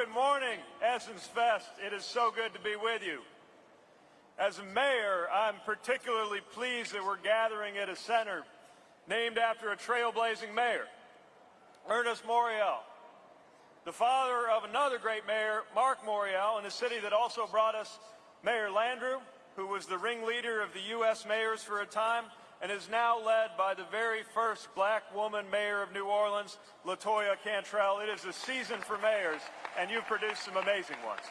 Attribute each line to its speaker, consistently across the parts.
Speaker 1: good morning, Essence Fest. It is so good to be with you. As a mayor, I'm particularly pleased that we're gathering at a center named after a trailblazing mayor, Ernest Morial, the father of another great mayor, Mark Morial, in a city that also brought us Mayor Landrieu, who was the ringleader of the U.S. mayors for a time, and is now led by the very first black woman mayor of New Orleans, LaToya Cantrell. It is a season for mayors, and you've produced some amazing ones.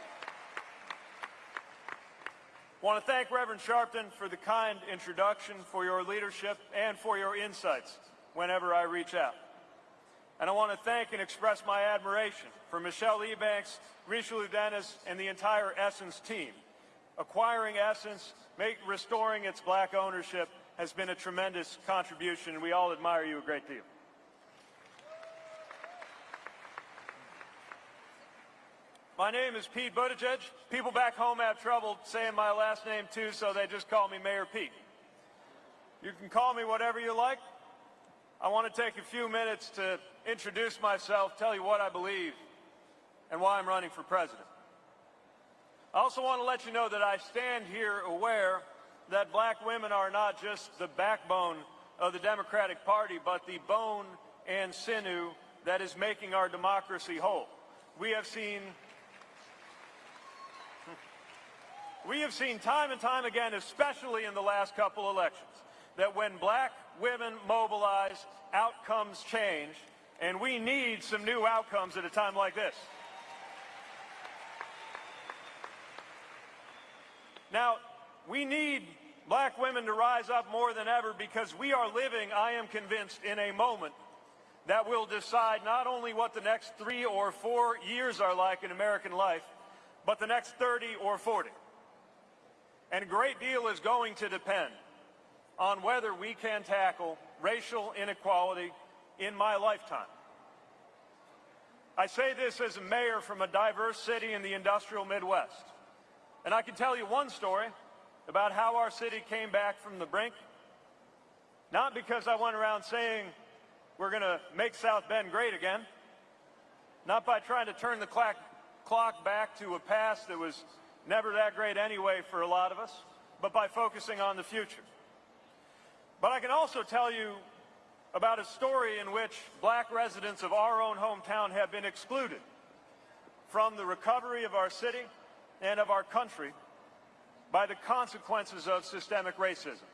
Speaker 1: I want to thank Reverend Sharpton for the kind introduction, for your leadership, and for your insights whenever I reach out. And I want to thank and express my admiration for Michelle Ebanks, Richelieu Dennis, and the entire Essence team. Acquiring Essence, make, restoring its black ownership, has been a tremendous contribution, and we all admire you a great deal. My name is Pete Buttigieg. People back home have trouble saying my last name too, so they just call me Mayor Pete. You can call me whatever you like. I want to take a few minutes to introduce myself, tell you what I believe, and why I'm running for president. I also want to let you know that I stand here aware that black women are not just the backbone of the Democratic Party, but the bone and sinew that is making our democracy whole. We have seen we have seen time and time again, especially in the last couple elections, that when black women mobilize, outcomes change, and we need some new outcomes at a time like this. Now, we need black women to rise up more than ever because we are living, I am convinced, in a moment that will decide not only what the next three or four years are like in American life, but the next 30 or 40. And a great deal is going to depend on whether we can tackle racial inequality in my lifetime. I say this as a mayor from a diverse city in the industrial Midwest. And I can tell you one story about how our city came back from the brink. Not because I went around saying we're going to make South Bend great again. Not by trying to turn the clock back to a past that was never that great anyway for a lot of us, but by focusing on the future. But I can also tell you about a story in which black residents of our own hometown have been excluded from the recovery of our city and of our country by the consequences of systemic racism.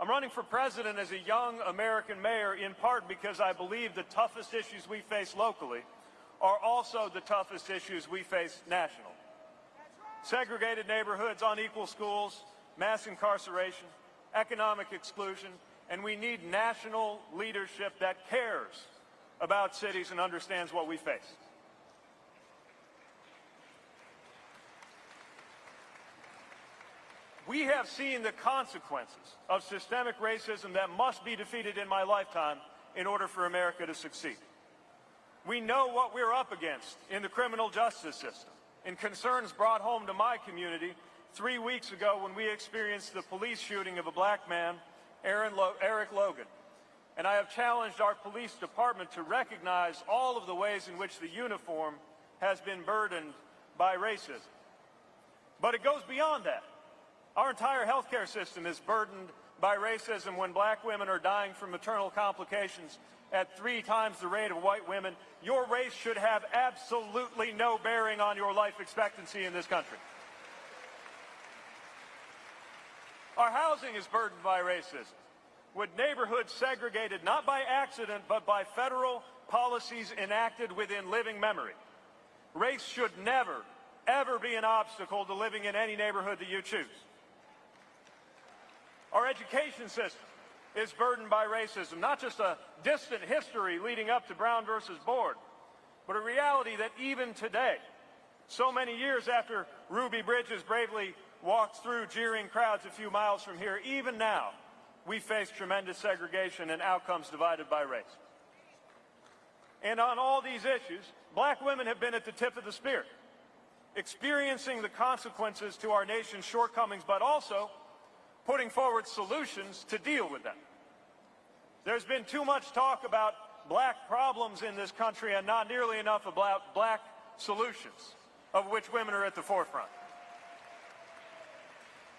Speaker 1: I'm running for president as a young American mayor in part because I believe the toughest issues we face locally are also the toughest issues we face nationally. Segregated neighborhoods, unequal schools, mass incarceration, economic exclusion, and we need national leadership that cares about cities and understands what we face. We have seen the consequences of systemic racism that must be defeated in my lifetime in order for America to succeed. We know what we're up against in the criminal justice system, in concerns brought home to my community three weeks ago when we experienced the police shooting of a black man, Lo Eric Logan. And I have challenged our police department to recognize all of the ways in which the uniform has been burdened by racism. But it goes beyond that. Our entire healthcare system is burdened by racism when black women are dying from maternal complications at three times the rate of white women. Your race should have absolutely no bearing on your life expectancy in this country. Our housing is burdened by racism, with neighborhoods segregated not by accident but by federal policies enacted within living memory. Race should never, ever be an obstacle to living in any neighborhood that you choose. Our education system is burdened by racism, not just a distant history leading up to Brown versus Board, but a reality that even today, so many years after Ruby Bridges bravely walked through jeering crowds a few miles from here, even now, we face tremendous segregation and outcomes divided by race. And on all these issues, black women have been at the tip of the spear, experiencing the consequences to our nation's shortcomings, but also putting forward solutions to deal with them. There's been too much talk about black problems in this country and not nearly enough about black solutions, of which women are at the forefront.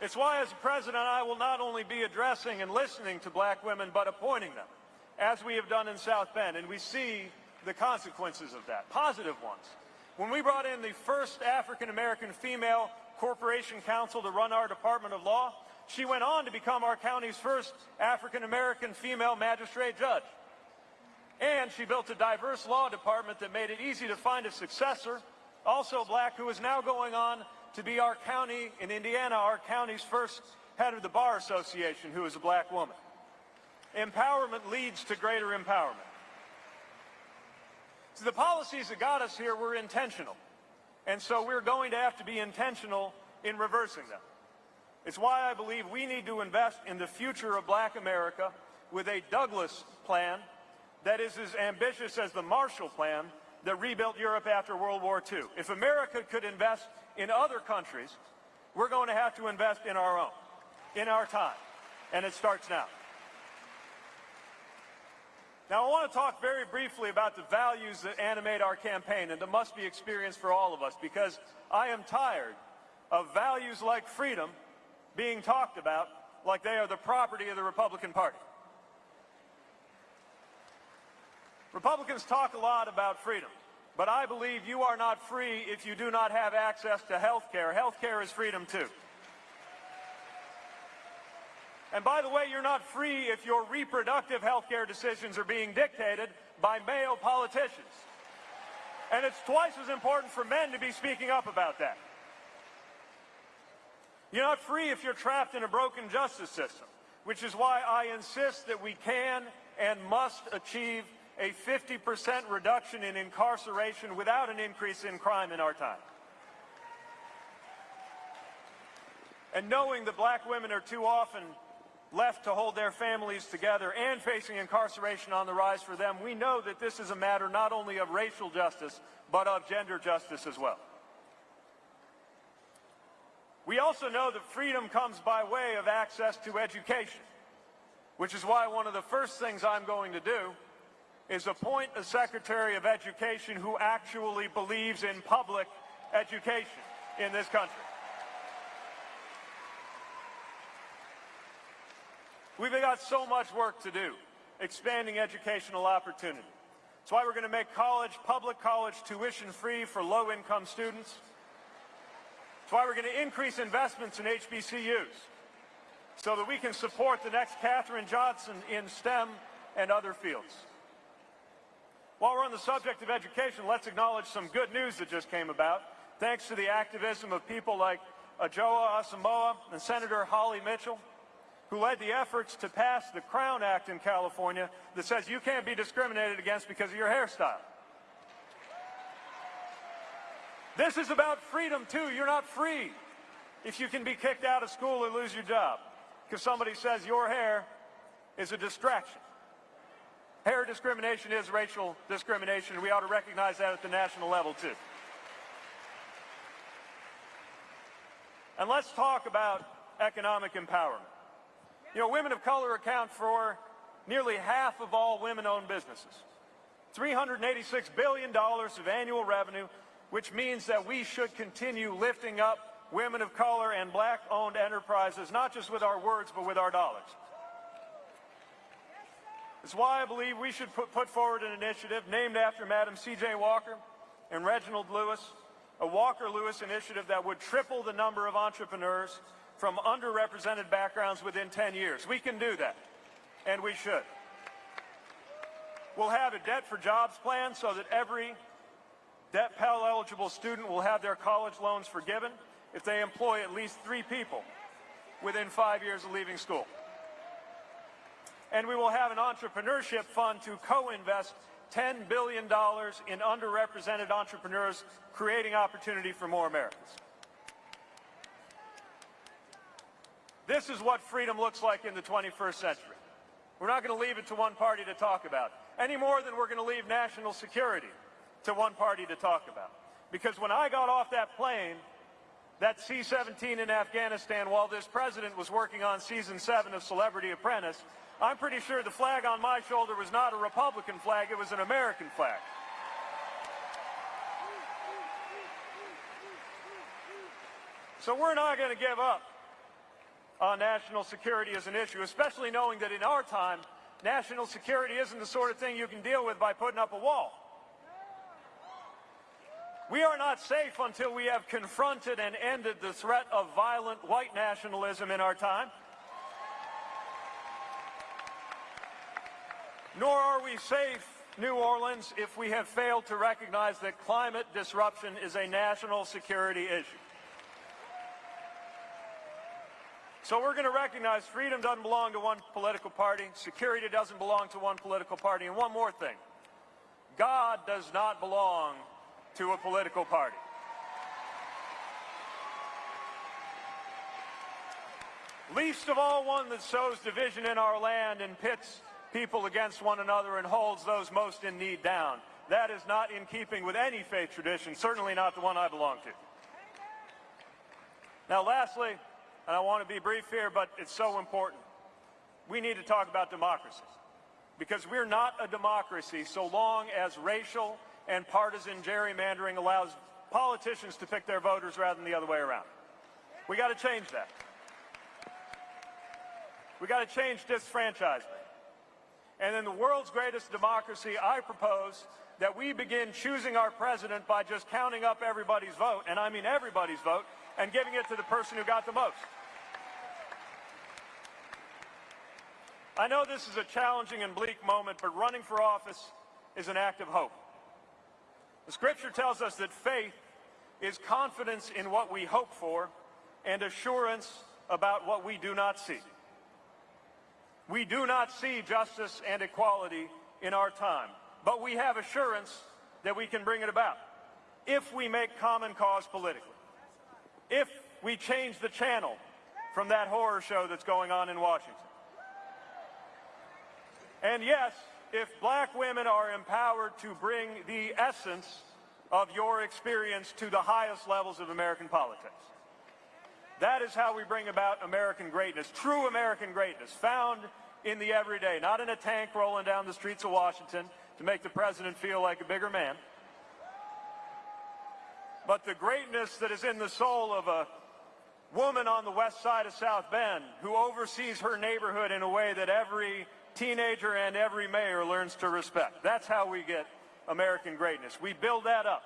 Speaker 1: It's why, as president, I will not only be addressing and listening to black women, but appointing them, as we have done in South Bend. And we see the consequences of that, positive ones. When we brought in the first African-American female corporation counsel to run our Department of Law, she went on to become our county's first African-American female magistrate judge. And she built a diverse law department that made it easy to find a successor, also black, who is now going on to be our county in Indiana, our county's first head of the Bar Association, who is a black woman. Empowerment leads to greater empowerment. So the policies that got us here were intentional. And so we're going to have to be intentional in reversing them. It's why I believe we need to invest in the future of black America with a Douglass plan that is as ambitious as the Marshall Plan that rebuilt Europe after World War II. If America could invest in other countries, we're going to have to invest in our own, in our time. And it starts now. Now, I want to talk very briefly about the values that animate our campaign and that must be experienced for all of us because I am tired of values like freedom being talked about like they are the property of the Republican Party. Republicans talk a lot about freedom, but I believe you are not free if you do not have access to health care. Health care is freedom too. And by the way, you're not free if your reproductive health care decisions are being dictated by male politicians. And it's twice as important for men to be speaking up about that. You're not free if you're trapped in a broken justice system, which is why I insist that we can and must achieve a 50% reduction in incarceration without an increase in crime in our time. And knowing that black women are too often left to hold their families together and facing incarceration on the rise for them, we know that this is a matter not only of racial justice, but of gender justice as well. We also know that freedom comes by way of access to education, which is why one of the first things I'm going to do is appoint a Secretary of Education who actually believes in public education in this country. We've got so much work to do, expanding educational opportunity. That's why we're going to make college, public college, tuition free for low-income students. That's why we're going to increase investments in HBCUs so that we can support the next Katherine Johnson in STEM and other fields. While we're on the subject of education, let's acknowledge some good news that just came about, thanks to the activism of people like Adjoa Asamoah and Senator Holly Mitchell who led the efforts to pass the Crown Act in California that says you can't be discriminated against because of your hairstyle. This is about freedom, too. You're not free if you can be kicked out of school or lose your job because somebody says your hair is a distraction. Hair discrimination is racial discrimination. We ought to recognize that at the national level, too. And let's talk about economic empowerment. You know, women of color account for nearly half of all women-owned businesses. $386 billion of annual revenue, which means that we should continue lifting up women of color and black-owned enterprises, not just with our words, but with our dollars. It's why I believe we should put, put forward an initiative named after Madam C.J. Walker and Reginald Lewis, a Walker-Lewis initiative that would triple the number of entrepreneurs from underrepresented backgrounds within 10 years. We can do that, and we should. We'll have a debt for jobs plan so that every debt Pell eligible student will have their college loans forgiven if they employ at least three people within five years of leaving school. And we will have an entrepreneurship fund to co-invest $10 billion in underrepresented entrepreneurs, creating opportunity for more Americans. This is what freedom looks like in the 21st century. We're not going to leave it to one party to talk about, any more than we're going to leave national security to one party to talk about. Because when I got off that plane, that C-17 in Afghanistan, while this president was working on season seven of Celebrity Apprentice, I'm pretty sure the flag on my shoulder was not a Republican flag, it was an American flag. So we're not going to give up on national security as an issue, especially knowing that in our time, national security isn't the sort of thing you can deal with by putting up a wall. We are not safe until we have confronted and ended the threat of violent white nationalism in our time. Nor are we safe, New Orleans, if we have failed to recognize that climate disruption is a national security issue. So we're going to recognize freedom doesn't belong to one political party, security doesn't belong to one political party, and one more thing. God does not belong to a political party. Least of all one that sows division in our land and pits people against one another and holds those most in need down. That is not in keeping with any faith tradition, certainly not the one I belong to. Now lastly, and I want to be brief here, but it's so important. We need to talk about democracy. Because we're not a democracy so long as racial and partisan gerrymandering allows politicians to pick their voters rather than the other way around. We got to change that. We got to change disfranchisement. And in the world's greatest democracy, I propose that we begin choosing our president by just counting up everybody's vote, and I mean everybody's vote, and giving it to the person who got the most. I know this is a challenging and bleak moment, but running for office is an act of hope. The scripture tells us that faith is confidence in what we hope for and assurance about what we do not see. We do not see justice and equality in our time, but we have assurance that we can bring it about if we make common cause politically, if we change the channel from that horror show that's going on in Washington. And yes, if black women are empowered to bring the essence of your experience to the highest levels of American politics. That is how we bring about American greatness, true American greatness, found in the everyday, not in a tank rolling down the streets of Washington to make the president feel like a bigger man, but the greatness that is in the soul of a woman on the west side of South Bend who oversees her neighborhood in a way that every teenager and every mayor learns to respect. That's how we get American greatness. We build that up.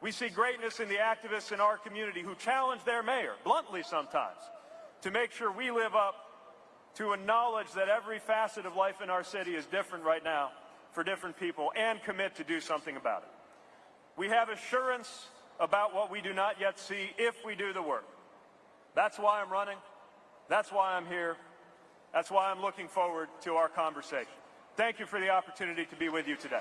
Speaker 1: We see greatness in the activists in our community who challenge their mayor, bluntly sometimes, to make sure we live up to a knowledge that every facet of life in our city is different right now for different people and commit to do something about it. We have assurance about what we do not yet see if we do the work. That's why I'm running. That's why I'm here. That's why I'm looking forward to our conversation. Thank you for the opportunity to be with you today.